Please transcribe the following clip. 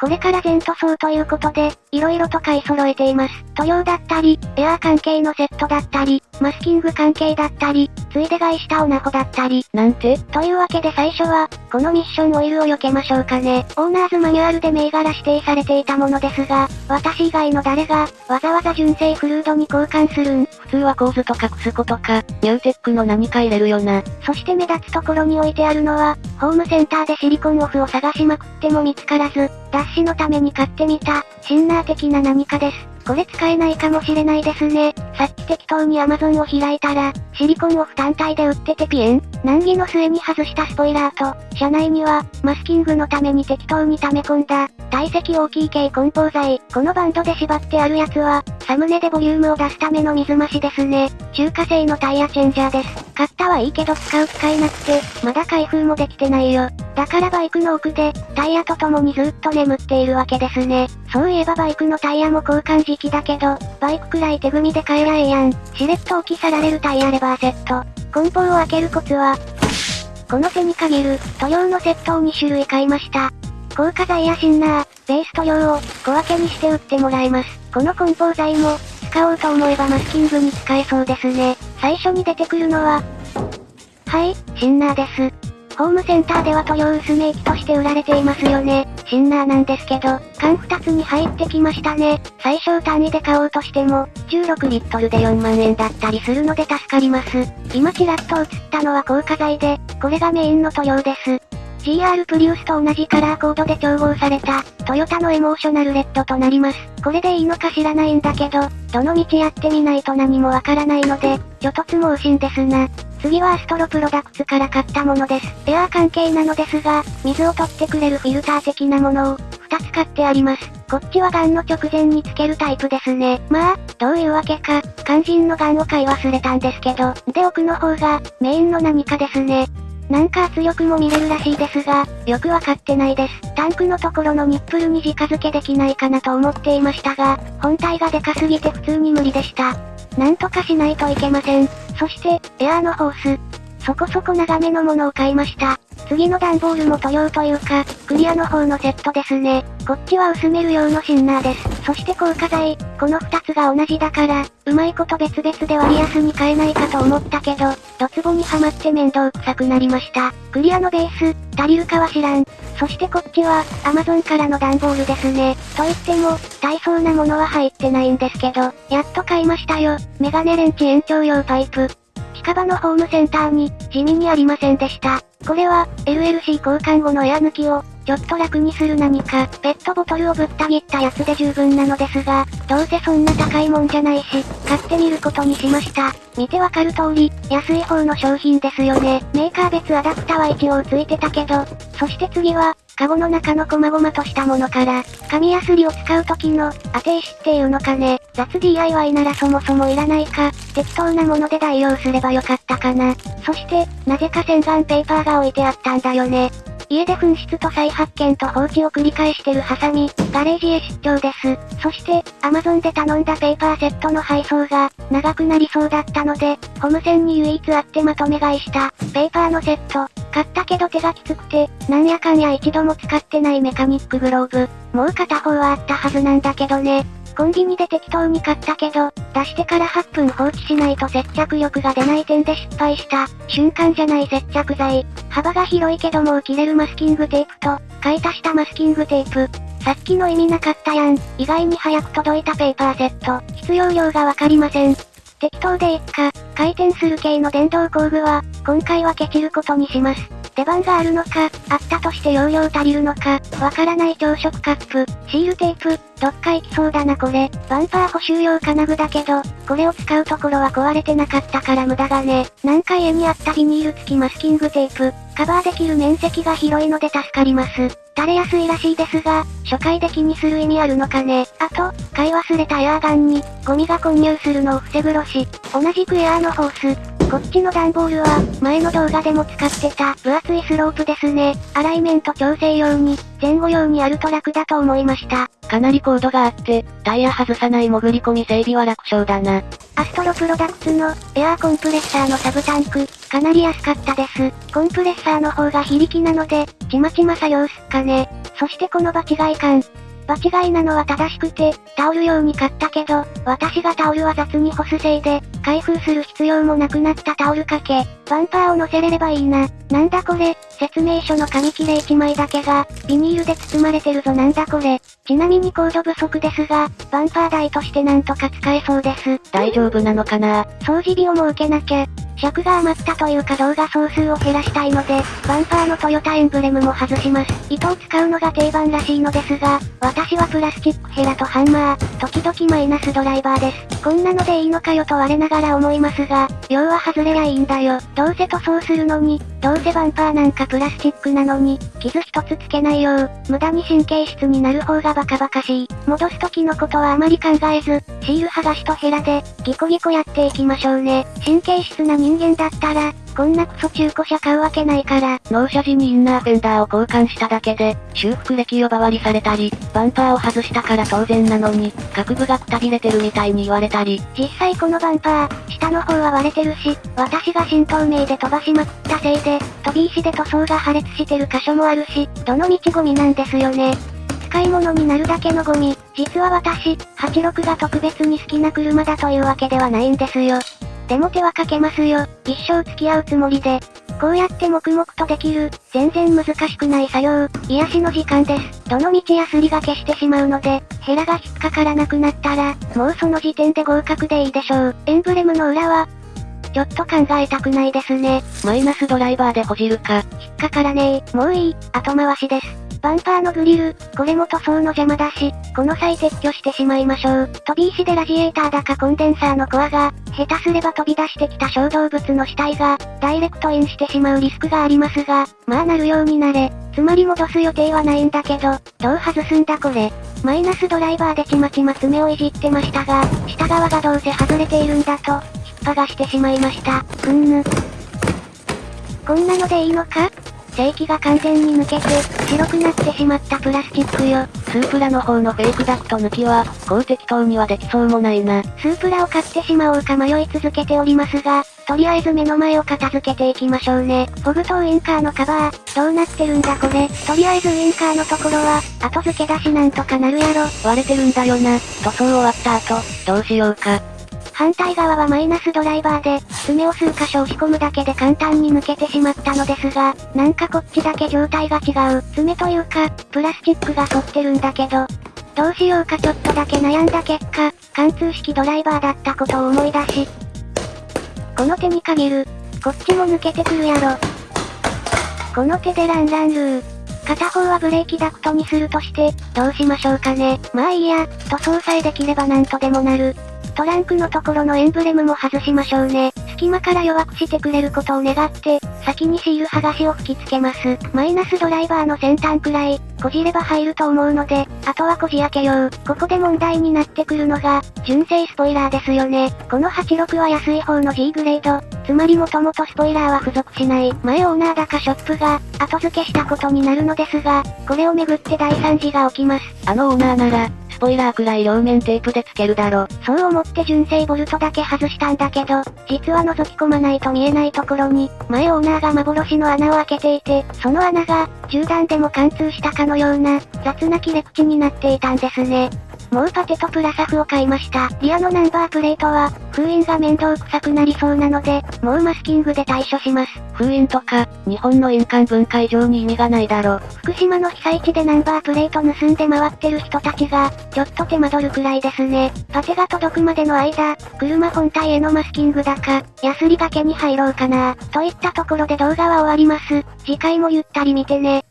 これから全塗装ということで、色々と買い揃えています。塗料だったり、エアー関係のセットだったり、マスキング関係だったり、ついで買いしたオナホだったり。なんて？というわけで最初は、このミッションオイルを避けましょうかね。オーナーズマニュアルで銘柄指定されていたものですが、私以外の誰が、わざわざ純正フルードに交換するん？普通はワコーズとかクスコとか、ニューテックの何か入れるよな。そして目立つところに置いてあるのは、ホームセンターでシリコンオフを探しまくっても見つからず、脱脂のために買ってみた、シンナー的な何かです。これ使えないかもしれないですね。さっき適当に Amazon を開いたら、シリコンオフ単体で売っててピエン難儀の末に外したスポイラーと、車内には、マスキングのために適当に溜め込んだ、体積大きい系梱包材。このバンドで縛ってあるやつは、サムネでボリュームを出すための水増しですね。中華製のタイヤチェンジャーです。買ったはいいけど使う機会なくて、まだ開封もできてないよ。だからバイクの奥で、タイヤと共にずっと眠っているわけですね。そういえばバイクのタイヤも交換時期だけど、バイクくらい手組みで買えりゃええやん。しれっと置き去られるタイヤレバーセット。梱包を開けるコツは、この背に限る、塗料のセットを2種類買いました。硬化剤やシンナー、ベース塗料を小分けにして売ってもらえます。この梱包材も、使おうと思えばマスキングに使えそうですね。最初に出てくるのは、はい、シンナーです。ホームセンターでは塗料薄め液として売られていますよね。シンナーなんですけど、缶2つに入ってきましたね。最小単位で買おうとしても、16リットルで4万円だったりするので助かります。今ちらっと映ったのは硬化剤で、これがメインの塗料です。GR プリウスと同じカラーコードで調合された、トヨタのエモーショナルレッドとなります。これでいいのか知らないんだけど、どの道やってみないと何もわからないので、ちょっとつもうしんですな。次はアストロプロダクツから買ったものです。エアー関係なのですが、水を取ってくれるフィルター的なものを、2つ買ってあります。こっちはガンの直前につけるタイプですね。まあ、どういうわけか、肝心のガンを買い忘れたんですけど、で奥の方が、メインの何かですね。なんか圧力も見れるらしいですが、よくわかってないです。タンクのところのニップルに直付けできないかなと思っていましたが、本体がでかすぎて普通に無理でした。なんとかしないといけません。そして、エアーのホース。そこそこ長めのものを買いました。次の段ボールも塗料というか、クリアの方のセットですね。こっちは薄める用のシンナーです。そして硬化剤、この2つが同じだから、うまいこと別々で割安に買えないかと思ったけど、ドツボにはまって面倒くさくなりました。クリアのベース、足りるかは知らん。そしてこっちは、アマゾンからの段ボールですね。と言っても、大層なものは入ってないんですけど、やっと買いましたよ。メガネレンチ延長用パイプ。近場のホームセンターに、地味にありませんでした。これは、LLC 交換後のエア抜きを、ちょっと楽にする何か、ペットボトルをぶった切ったやつで十分なのですが、どうせそんな高いもんじゃないし、買ってみることにしました。見てわかる通り、安い方の商品ですよね。メーカー別アダプタは一応ついてたけど、そして次は、カゴの中の細々としたものから、紙やすりを使う時の、当て石っていうのかね。雑 DIY ならそもそもいらないか、適当なもので代用すればよかったかな。そして、なぜか洗顔ペーパーが置いてあったんだよね。家で紛失と再発見と放置を繰り返してるハサミ、ガレージへ出張です。そして、アマゾンで頼んだペーパーセットの配送が、長くなりそうだったので、ホーム線に唯一あってまとめ買いした、ペーパーのセット。買ったけど手がきつくて、なんやかんや一度も使ってないメカニックグローブ。もう片方はあったはずなんだけどね。コンビニで適当に買ったけど、出してから8分放置しないと接着力が出ない点で失敗した。瞬間じゃない接着剤。幅が広いけどもう切れるマスキングテープと、買い足したマスキングテープ。さっきの意味なかったやん。意外に早く届いたペーパーセット。必要量がわかりません。適当でいっか。回転する系の電動工具は、今回はケチることにします。出番があるのか、あったとして容量足りるのか、わからない朝食カップ、シールテープ、どっか行きそうだなこれ。バンパー補修用金具だけど、これを使うところは壊れてなかったから無駄がね。なんか家にあったビニール付きマスキングテープ、カバーできる面積が広いので助かります。垂れやすいらしいですが、初回で気にする意味あるのかね。あと、買い忘れたエアーガンに、ゴミが混入するのを防ぐろし。同じくエアーのホース、こっちの段ボールは、前の動画でも使ってた、分厚いスロープですね。アライメント調整用に、前後用にあると楽だと思いました。かなり高度があって、タイヤ外さない潜り込み整備は楽勝だな。アストロプロダクツの、エアーコンプレッサーのサブタンク、かなり安かったです。コンプレッサーの方が非力なので、ちまちま作業すっかね。そしてこの場違い感。場違いなのは正しくて、タオル用に買ったけど、私がタオルは雑に干すせいで、開封する必要もなくなったタオル掛け、バンパーを乗せれればいいな。なんだこれ、説明書の紙切れ1枚だけが、ビニールで包まれてるぞなんだこれ。ちなみにコード不足ですが、バンパー台としてなんとか使えそうです。大丈夫なのかな？掃除日をも受けなきゃ。尺が余ったというか動画総数を減らしたいので、バンパーのトヨタエンブレムも外します。糸を使うのが定番らしいのですが、私はプラスチックヘラとハンマー、時々マイナスドライバーです。こんなのでいいのかよと我ながら思いますが、要は外れりゃいいんだよ。どうせ塗装するのに、どうせバンパーなんかプラスチックなのに、傷一つつけないよう、無駄に神経質になる方がバカバカしい。戻す時のことはあまり考えず、シール剥がしとヘラで、ギコギコやっていきましょうね。神経質な人間だったら、こんなクソ中古車買うわけないから。納車時にインナーフェンダーを交換しただけで、修復歴呼ばわりされたり、バンパーを外したから当然なのに、各部がくたびれてるみたいに言われたり。実際このバンパー、下の方は割れてるし、私が新透明で飛ばしまくったせいで、飛び石で塗装が破裂してる箇所もあるし、どの道ゴミなんですよね。使い物になるだけのゴミ。実は私、86が特別に好きな車だというわけではないんですよ。でも手はかけますよ。一生付き合うつもりで。こうやって黙々とできる、全然難しくない作業、癒しの時間です。どの道やすりが消してしまうので、ヘラが引っかからなくなったら、もうその時点で合格でいいでしょう。エンブレムの裏は、ちょっと考えたくないですね。マイナスドライバーでほじるか。引っかからねえ。もういい、後回しです。バンパーのグリル、これも塗装の邪魔だし、この際撤去してしまいましょう。飛び石でラジエーターだかコンデンサーのコアが、下手すれば飛び出してきた小動物の死体が、ダイレクトインしてしまうリスクがありますが、まあなるようになれ。つまり戻す予定はないんだけど、どう外すんだこれ。マイナスドライバーでちまちま爪をいじってましたが、下側がどうせ外れているんだと、引っ張がしてしまいました。うんぬ。こんなのでいいのか？正規が完全に抜けて、白くなってしまったプラスチックよ。スープラの方のフェイクダクト抜きは、こう適当にはできそうもないな。スープラを買ってしまおうか迷い続けておりますが、とりあえず目の前を片付けていきましょうね。フォグとウインカーのカバー、どうなってるんだこれ。とりあえずウインカーのところは、後付けだしなんとかなるやろ。割れてるんだよな。塗装終わった後、どうしようか。反対側はマイナスドライバーで、爪を数箇所押し込むだけで簡単に抜けてしまったのですが、なんかこっちだけ状態が違う。爪というか、プラスチックが反ってるんだけど、どうしようかちょっとだけ悩んだ結果、貫通式ドライバーだったことを思い出し、この手に限る。こっちも抜けてくるやろ。この手でランランルー。片方はブレーキダクトにするとして、どうしましょうかね。まあいいや、塗装さえできればなんとでもなる。トランクのところのエンブレムも外しましょうね。隙間から弱くしてくれることを願って、先にシール剥がしを吹き付けます。マイナスドライバーの先端くらい、こじれば入ると思うので、あとはこじ開けよう。ここで問題になってくるのが、純正スポイラーですよね。この86は安い方の G グレード。つまりもともとスポイラーは付属しない。前オーナーだかショップが、後付けしたことになるのですが、これをめぐって大惨事が起きます。あのオーナーなら、スポイラーくらい両面テープで付けるだろ。そう思って純正ボルトだけ外したんだけど、実は覗き込まないと見えないところに、前オーナーが幻の穴を開けていて、その穴が、銃弾でも貫通したかのような、雑な切れ口になっていたんですね。もうパテとプラサフを買いました。リアのナンバープレートは、封印が面倒くさくなりそうなので、もうマスキングで対処します。封印とか、日本の印鑑文化以上に意味がないだろ。福島の被災地でナンバープレート盗んで回ってる人たちが、ちょっと手間取るくらいですね。パテが届くまでの間、車本体へのマスキングだか、ヤスリがけに入ろうかな。といったところで動画は終わります。次回もゆったり見てね。